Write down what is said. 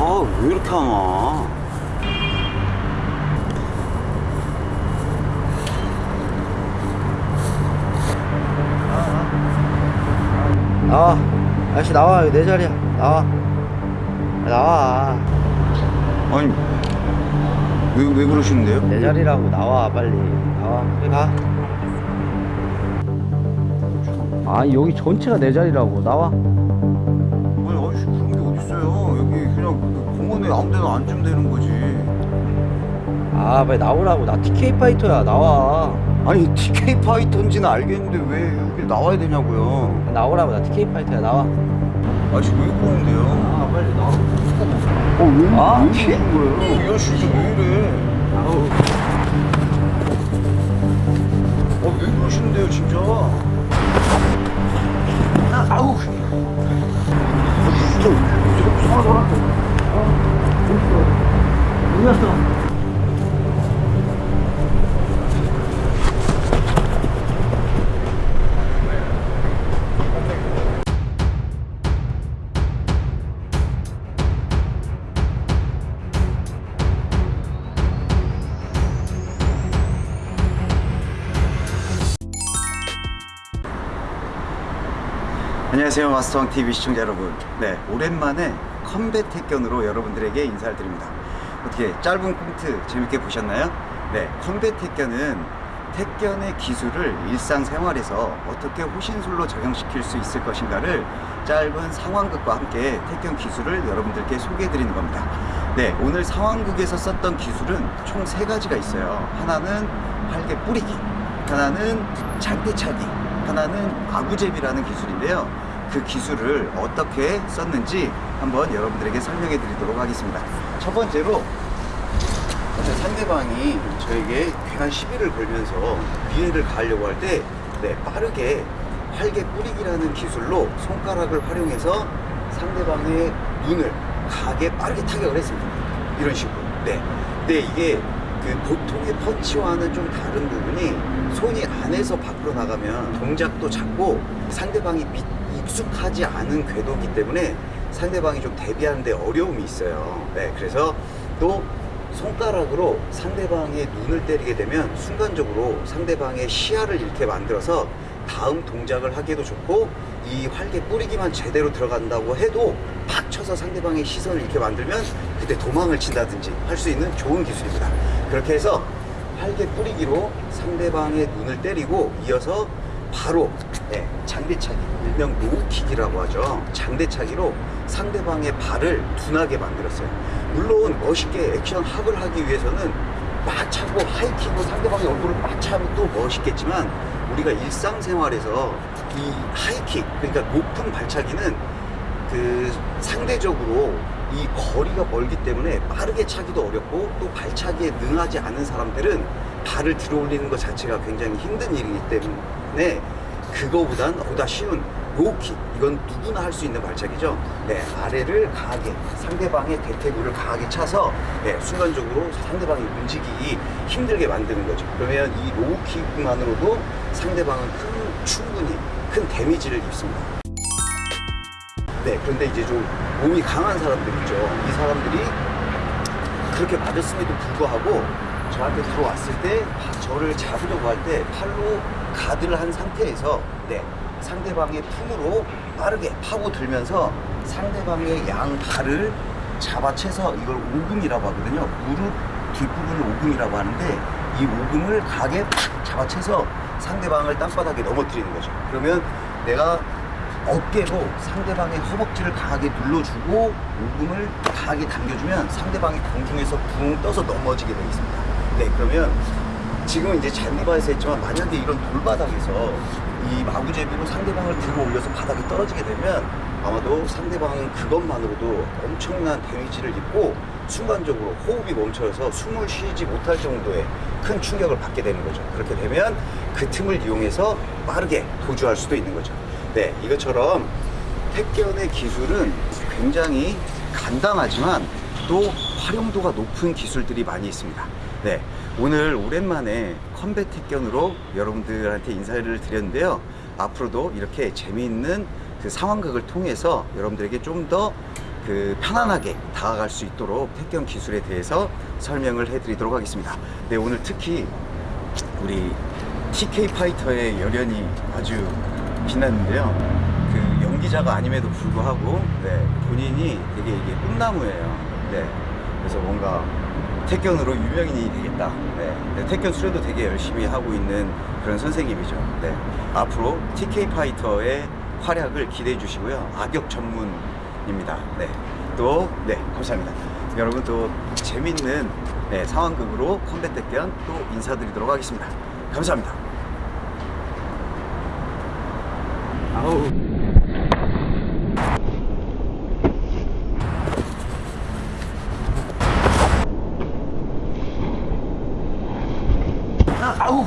아왜 이렇게 하나 나와. 아저씨 나와. 여기 내 자리야. 나와. 나와. 아니 왜, 왜 그러시는데요? 내 자리라고. 나와 빨리. 나와. 빨리 가. 아 여기 전체가 내 자리라고. 나와. 아니 아저씨 그런 게 어딨어요 그냥 그 공원에 아무 데나 앉으면 되는 거지 아 빨리 나오라고 나 TK 파이터야 나와. 아니 TK 파이터인지는 알겠는데 왜 여기 나와야 되냐고요 나오라고 나 TK 파이터야 나와. 아저씨 왜 그러는데요? 아 빨리 나와. 어왜 아, 왜 그러는 거예요? 이 아저씨 진짜 왜 이래 아우. 아왜 그러시는데요 진짜 안녕하세요 마스터왕 TV 시청자 여러분 네 오랜만에 컴뱃 택견으로 여러분들에게 인사를 드립니다 어떻게 짧은 꽁트 재밌게 보셨나요? 네 컴뱃 택견은 택견의 기술을 일상생활에서 어떻게 호신술로 적용시킬 수 있을 것인가를 짧은 상황극과 함께 택견 기술을 여러분들께 소개해 드리는 겁니다 네 오늘 상황극에서 썼던 기술은 총 세 가지가 있어요 하나는 활개 뿌리기 하나는 장대차기 하나는 아구제비라는 기술인데요. 그 기술을 어떻게 썼는지 한번 여러분들에게 설명해 드리도록 하겠습니다. 첫 번째로 상대방이 저에게 괜한 시비를 걸면서 비해를 가하려고 할 때 네, 빠르게 활개 뿌리기라는 기술로 손가락을 활용해서 상대방의 눈을 가게 빠르게 타격을 했습니다. 이런 식으로. 네. 근데 이게 그 보통의 펀치와는 좀 다른 부분이 손이 안에서 밖으로 나가면 동작도 작고 상대방이 미- 익숙하지 않은 궤도이기 때문에 상대방이 좀 대비하는데 어려움이 있어요. 네, 그래서 또 손가락으로 상대방의 눈을 때리게 되면 순간적으로 상대방의 시야를 잃게 만들어서 다음 동작을 하기도 좋고 이 활개 뿌리기만 제대로 들어간다고 해도 팍 쳐서 상대방의 시선을 잃게 만들면 그때 도망을 친다든지 할 수 있는 좋은 기술입니다. 그렇게 해서 활개 뿌리기로 상대방의 눈을 때리고 이어서 바로 네, 장대차기. 일명 low kick이라고 하죠. 장대차기로 상대방의 발을 둔하게 만들었어요. 물론 멋있게 액션 합을 하기 위해서는 막 차고 high kick으로 상대방의 얼굴을 막 차면 또 멋있겠지만 우리가 일상생활에서 이 high kick 그러니까 높은 발차기는 그 상대적으로 이 거리가 멀기 때문에 빠르게 차기도 어렵고 또 발차기에 능하지 않은 사람들은 발을 들어 올리는 것 자체가 굉장히 힘든 일이기 때문에 그거보단 보다 쉬운 low kick 이건 누구나 할 수 있는 발차기죠. 네 아래를 강하게 상대방의 대퇴부를 강하게 차서 네, 순간적으로 상대방이 움직이기 힘들게 만드는 거죠. 그러면 이 low kick만으로도 상대방은 큰 충분히 큰 데미지를 입습니다. 네, 그런데 이제 좀 몸이 강한 사람들 있죠. 이 사람들이 그렇게 맞았음에도 불구하고 저한테 들어왔을 때 파- 저를 잡으려고 할 때 팔로 가드를 한 상태에서 네, 상대방의 품으로 빠르게 파고 들면서 상대방의 양 발을 잡아채서 이걸 오금이라고 하거든요. 무릎 뒷부분을 오금이라고 하는데 이 오금을 가게 팍 잡아채서 상대방을 땅바닥에 넘어뜨리는 거죠. 그러면 내가 어깨로 상대방의 허벅지를 강하게 눌러주고 오금을 강하게 당겨주면 상대방이 공중에서 붕 떠서 넘어지게 되어 있습니다. 네, 그러면 지금 이제 잔디바에서 했지만 만약에 이런 돌바닥에서 이 마구제비로 상대방을 들어 올려서 바닥에 떨어지게 되면 아마도 상대방은 그것만으로도 엄청난 데미지를 입고 순간적으로 호흡이 멈춰서 숨을 쉬지 못할 정도의 큰 충격을 받게 되는 거죠. 그렇게 되면 그 틈을 이용해서 빠르게 도주할 수도 있는 거죠. 네, 이것처럼 택견의 기술은 굉장히 간단하지만 또 활용도가 높은 기술들이 많이 있습니다. 네, 오늘 오랜만에 컴뱃 택견으로 여러분들한테 인사를 드렸는데요. 앞으로도 이렇게 재미있는 그 상황극을 통해서 여러분들에게 좀 더 그 편안하게 다가갈 수 있도록 택견 기술에 대해서 설명을 해드리도록 하겠습니다. 네, 오늘 특히 우리 TK 파이터의 열연이 아주 빛났는데요. 그 연기자가 아님에도 불구하고 네, 본인이 되게 이게 꿈나무예요. 네, 그래서 뭔가 태견으로 유명인이 되겠다. 네, 네, 태견 수련도 되게 열심히 하고 있는 그런 선생님이죠. 네, 앞으로 TK 파이터의 활약을 기대해 주시고요. 악역 전문입니다. 네, 또 네, 감사합니다. 여러분 또 재밌는 네, 상황극으로 컴뱃 태견 또 인사드리도록 하겠습니다. 감사합니다. 아우. 아, 아우.